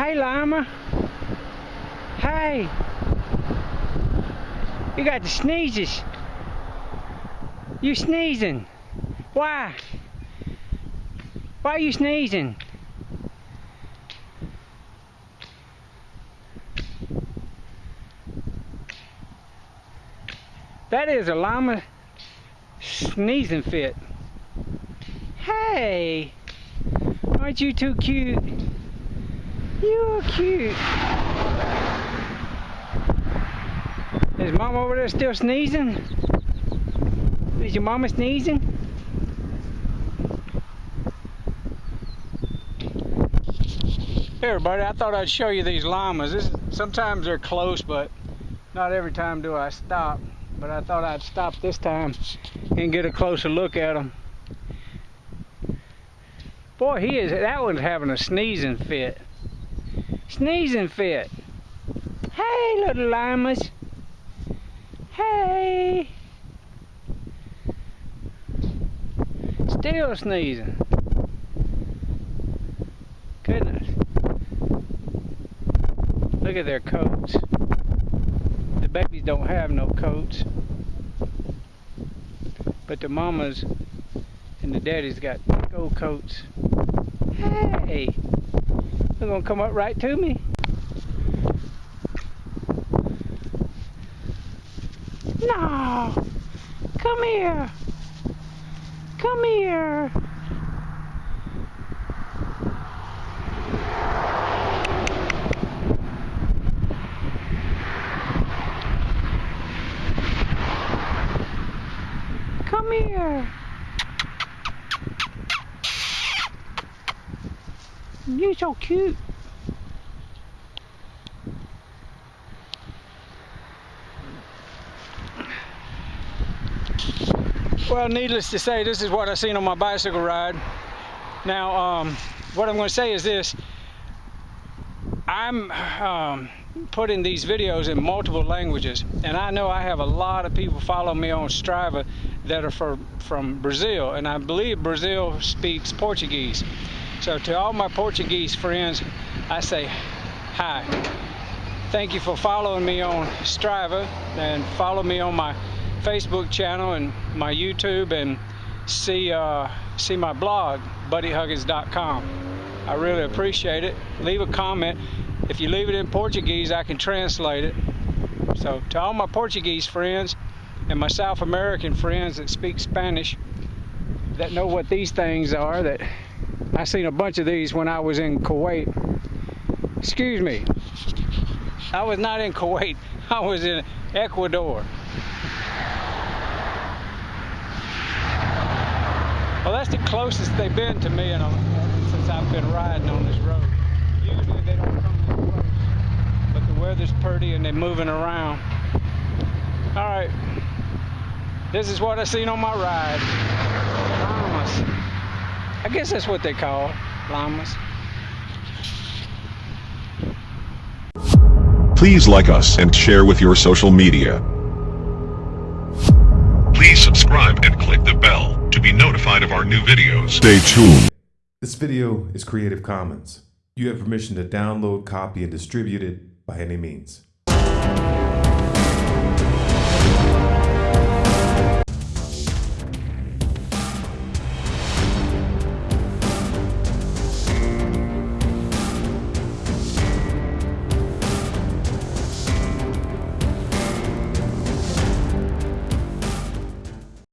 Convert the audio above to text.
Hey, llama. Hey. You got the sneezes. You sneezing. Why? Why are you sneezing? That is a llama sneezing fit. Hey, aren't you too cute? You're cute. Is mom over there still sneezing? Is your mama sneezing? Hey everybody, I thought I'd show you these llamas. This, sometimes they're close, but not every time do I stop. But I thought I'd stop this time and get a closer look at them. Boy, he is, that one's having a sneezing fit. Sneezing fit. Hey, little llamas. Hey. Still sneezing. Goodness. Look at their coats. The babies don't have no coats. But the mamas and the daddies got big old coats. Hey! Gonna come up right to me. No! Come here! Come here! Come here! You're so cute. Well, needless to say, this is what I seen on my bicycle ride. Now, um, what I'm going to say is this. I'm um, putting these videos in multiple languages, and I know I have a lot of people follow me on Strava that are for, from Brazil, and I believe Brazil speaks Portuguese. So to all my Portuguese friends, I say hi. Thank you for following me on Strava and follow me on my Facebook channel and my YouTube and see uh, see my blog, buddyhuggins.com. I really appreciate it. Leave a comment. If you leave it in Portuguese, I can translate it. So to all my Portuguese friends and my South American friends that speak Spanish, that know what these things are, that I seen a bunch of these when I was in Kuwait. Excuse me. I was not in Kuwait. I was in Ecuador. Well, that's the closest they've been to me in a, since I've been riding on this road. Usually they don't come this close, but the weather's pretty and they're moving around. All right, this is what I seen on my ride. Llamas. I guess that's what they call llamas. Please like us and share with your social media. Please subscribe and click the bell to be notified of our new videos. Stay tuned. This video is Creative Commons. You have permission to download, copy, and distribute it by any means.